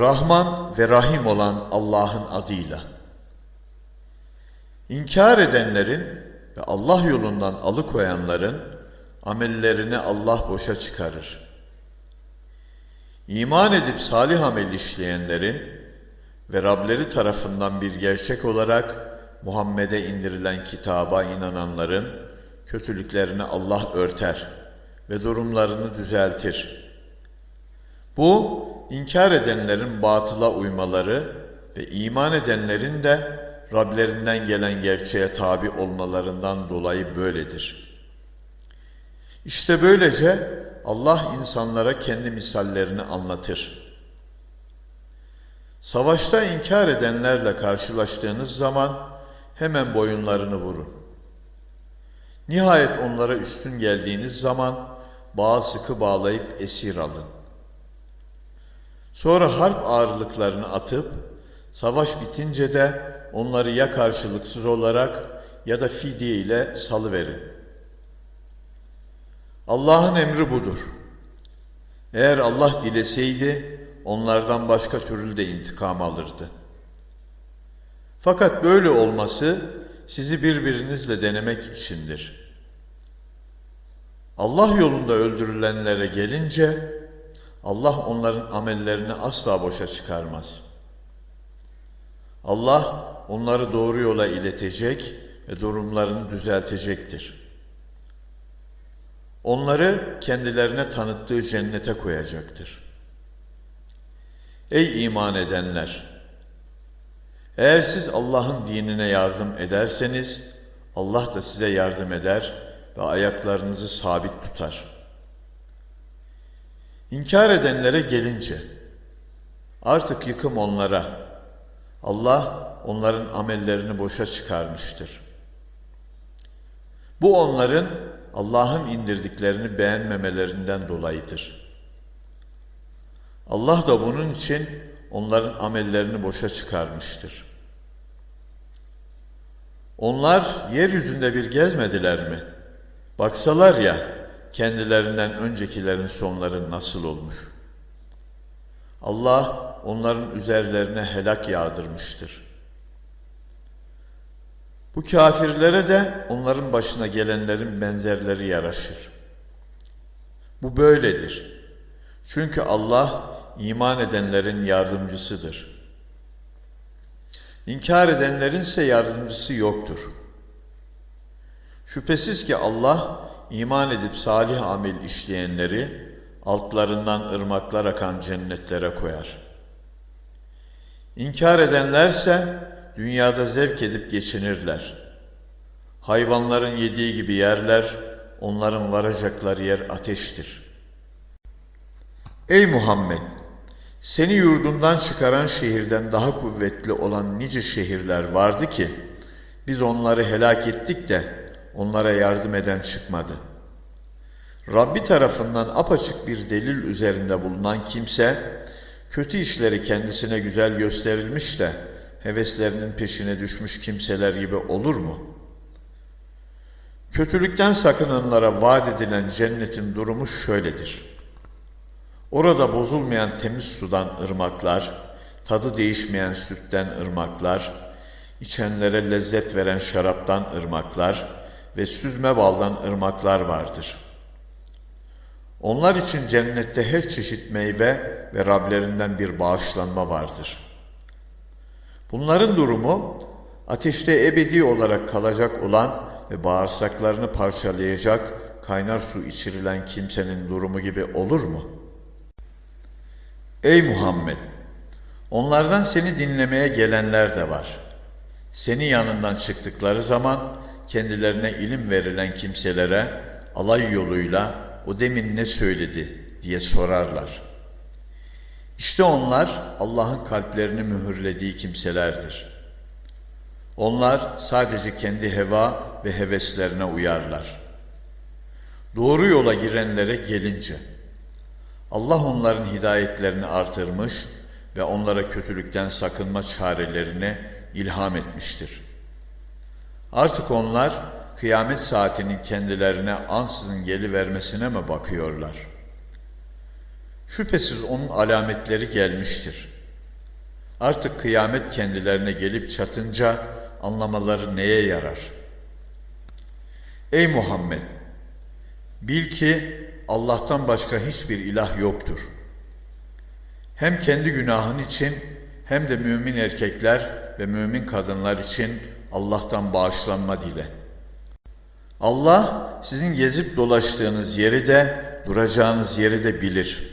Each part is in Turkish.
Rahman ve Rahim olan Allah'ın adıyla. İnkar edenlerin ve Allah yolundan alıkoyanların amellerini Allah boşa çıkarır. İman edip salih amel işleyenlerin ve Rableri tarafından bir gerçek olarak Muhammed'e indirilen kitaba inananların kötülüklerini Allah örter ve durumlarını düzeltir. Bu, inkar edenlerin batıla uymaları ve iman edenlerin de Rablerinden gelen gerçeğe tabi olmalarından dolayı böyledir. İşte böylece Allah insanlara kendi misallerini anlatır. Savaşta inkar edenlerle karşılaştığınız zaman hemen boyunlarını vurun. Nihayet onlara üstün geldiğiniz zaman bağı sıkı bağlayıp esir alın. Sonra harp ağırlıklarını atıp savaş bitince de onları ya karşılıksız olarak ya da fidye ile salıverin. Allah'ın emri budur. Eğer Allah dileseydi onlardan başka türlü de intikam alırdı. Fakat böyle olması sizi birbirinizle denemek içindir. Allah yolunda öldürülenlere gelince Allah onların amellerini asla boşa çıkarmaz. Allah onları doğru yola iletecek ve durumlarını düzeltecektir. Onları kendilerine tanıttığı cennete koyacaktır. Ey iman edenler! Eğer siz Allah'ın dinine yardım ederseniz, Allah da size yardım eder ve ayaklarınızı sabit tutar. İnkar edenlere gelince, artık yıkım onlara, Allah onların amellerini boşa çıkarmıştır. Bu onların Allah'ın indirdiklerini beğenmemelerinden dolayıdır. Allah da bunun için onların amellerini boşa çıkarmıştır. Onlar yeryüzünde bir gezmediler mi? Baksalar ya kendilerinden öncekilerin sonları nasıl olmuş. Allah onların üzerlerine helak yağdırmıştır. Bu kafirlere de onların başına gelenlerin benzerleri yaraşır. Bu böyledir. Çünkü Allah iman edenlerin yardımcısıdır. İnkar edenlerin ise yardımcısı yoktur. Şüphesiz ki Allah iman edip salih amel işleyenleri altlarından ırmaklar akan cennetlere koyar. İnkar edenlerse dünyada zevk edip geçinirler. Hayvanların yediği gibi yerler, onların varacakları yer ateştir. Ey Muhammed! Seni yurdundan çıkaran şehirden daha kuvvetli olan nice şehirler vardı ki, biz onları helak ettik de onlara yardım eden çıkmadı. Rabbi tarafından apaçık bir delil üzerinde bulunan kimse, kötü işleri kendisine güzel gösterilmiş de, heveslerinin peşine düşmüş kimseler gibi olur mu? Kötülükten sakınanlara vaat edilen cennetin durumu şöyledir. Orada bozulmayan temiz sudan ırmaklar, tadı değişmeyen sütten ırmaklar, içenlere lezzet veren şaraptan ırmaklar ve süzme baldan ırmaklar vardır. Onlar için cennette her çeşit meyve ve Rablerinden bir bağışlanma vardır.'' Bunların durumu ateşte ebedi olarak kalacak olan ve bağırsaklarını parçalayacak kaynar su içirilen kimsenin durumu gibi olur mu? Ey Muhammed! Onlardan seni dinlemeye gelenler de var. Seni yanından çıktıkları zaman kendilerine ilim verilen kimselere alay yoluyla o demin ne söyledi diye sorarlar.'' İşte onlar Allah'ın kalplerini mühürlediği kimselerdir. Onlar sadece kendi heva ve heveslerine uyarlar. Doğru yola girenlere gelince Allah onların hidayetlerini artırmış ve onlara kötülükten sakınma çarelerini ilham etmiştir. Artık onlar kıyamet saatinin kendilerine ansızın gelivermesine mi bakıyorlar?'' Şüphesiz onun alametleri gelmiştir. Artık kıyamet kendilerine gelip çatınca anlamaları neye yarar? Ey Muhammed! Bil ki Allah'tan başka hiçbir ilah yoktur. Hem kendi günahın için hem de mümin erkekler ve mümin kadınlar için Allah'tan bağışlanma dile. Allah sizin gezip dolaştığınız yeri de duracağınız yeri de bilir.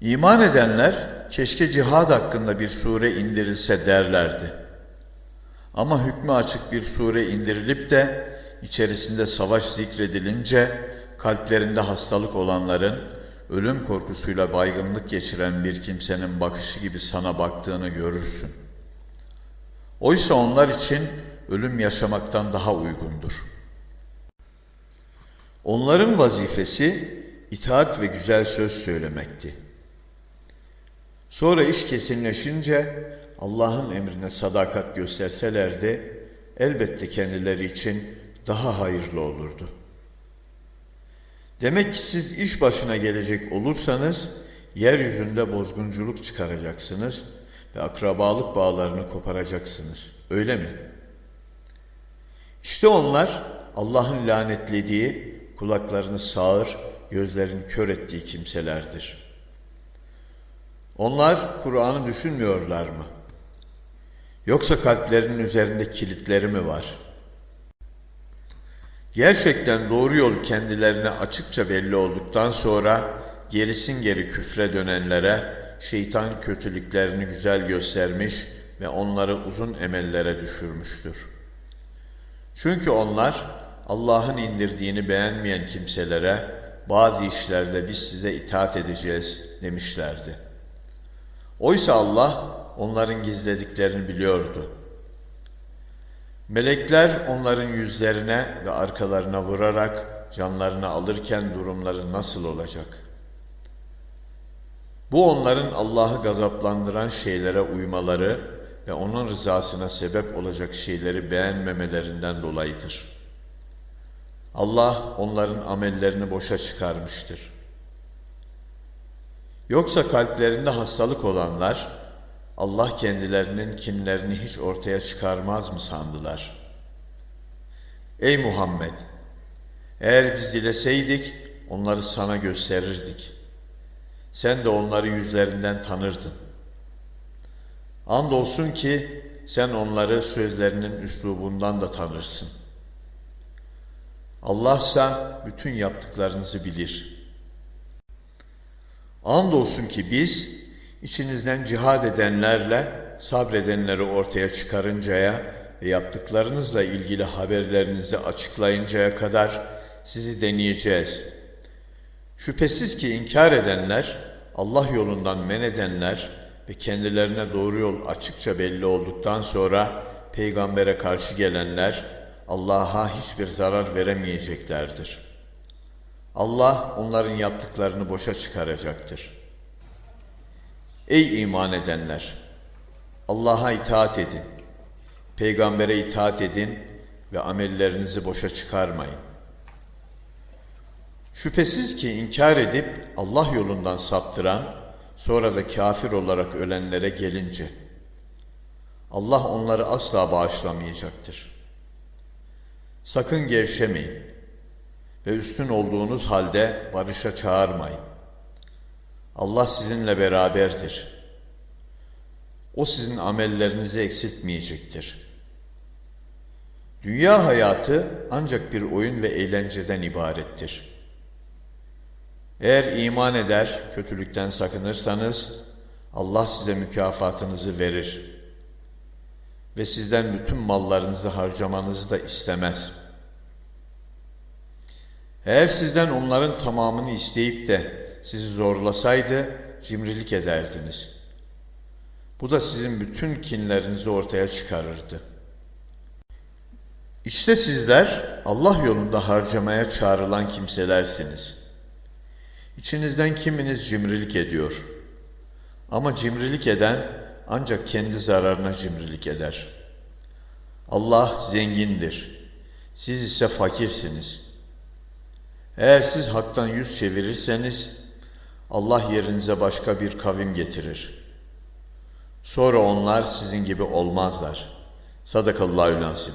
İman edenler keşke cihad hakkında bir sure indirilse derlerdi. Ama hükmü açık bir sure indirilip de içerisinde savaş zikredilince kalplerinde hastalık olanların ölüm korkusuyla baygınlık geçiren bir kimsenin bakışı gibi sana baktığını görürsün. Oysa onlar için ölüm yaşamaktan daha uygundur. Onların vazifesi itaat ve güzel söz söylemekti. Sonra iş kesinleşince Allah'ın emrine sadakat gösterselerdi elbette kendileri için daha hayırlı olurdu. Demek ki siz iş başına gelecek olursanız yeryüzünde bozgunculuk çıkaracaksınız ve akrabalık bağlarını koparacaksınız. Öyle mi? İşte onlar Allah'ın lanetlediği, kulaklarını sağır, gözlerini kör ettiği kimselerdir. Onlar Kur'an'ı düşünmüyorlar mı? Yoksa kalplerinin üzerinde kilitleri mi var? Gerçekten doğru yol kendilerine açıkça belli olduktan sonra gerisin geri küfre dönenlere şeytan kötülüklerini güzel göstermiş ve onları uzun emellere düşürmüştür. Çünkü onlar Allah'ın indirdiğini beğenmeyen kimselere bazı işlerde biz size itaat edeceğiz demişlerdi. Oysa Allah onların gizlediklerini biliyordu. Melekler onların yüzlerine ve arkalarına vurarak canlarını alırken durumları nasıl olacak? Bu onların Allah'ı gazaplandıran şeylere uymaları ve onun rızasına sebep olacak şeyleri beğenmemelerinden dolayıdır. Allah onların amellerini boşa çıkarmıştır. Yoksa kalplerinde hastalık olanlar Allah kendilerinin kinlerini hiç ortaya çıkarmaz mı sandılar? Ey Muhammed! Eğer biz dileseydik onları sana gösterirdik. Sen de onları yüzlerinden tanırdın. Andolsun ki sen onları sözlerinin üslubundan da tanırsın. Allah ise bütün yaptıklarınızı bilir. Andolsun ki biz içinizden cihad edenlerle sabredenleri ortaya çıkarıncaya ve yaptıklarınızla ilgili haberlerinizi açıklayıncaya kadar sizi deneyeceğiz. Şüphesiz ki inkar edenler, Allah yolundan men edenler ve kendilerine doğru yol açıkça belli olduktan sonra peygambere karşı gelenler Allah'a hiçbir zarar veremeyeceklerdir. Allah onların yaptıklarını boşa çıkaracaktır. Ey iman edenler! Allah'a itaat edin, peygambere itaat edin ve amellerinizi boşa çıkarmayın. Şüphesiz ki inkar edip Allah yolundan saptıran, sonra da kafir olarak ölenlere gelince, Allah onları asla bağışlamayacaktır. Sakın gevşemeyin ve üstün olduğunuz halde barışa çağırmayın. Allah sizinle beraberdir. O sizin amellerinizi eksiltmeyecektir. Dünya hayatı ancak bir oyun ve eğlenceden ibarettir. Eğer iman eder, kötülükten sakınırsanız Allah size mükafatınızı verir ve sizden bütün mallarınızı harcamanızı da istemez. Eğer sizden onların tamamını isteyip de sizi zorlasaydı cimrilik ederdiniz. Bu da sizin bütün kinlerinizi ortaya çıkarırdı. İşte sizler Allah yolunda harcamaya çağrılan kimselersiniz. İçinizden kiminiz cimrilik ediyor. Ama cimrilik eden ancak kendi zararına cimrilik eder. Allah zengindir. Siz ise fakirsiniz. Eğer siz haktan yüz çevirirseniz Allah yerinize başka bir kavim getirir. Sonra onlar sizin gibi olmazlar. Sadakallahü lazim.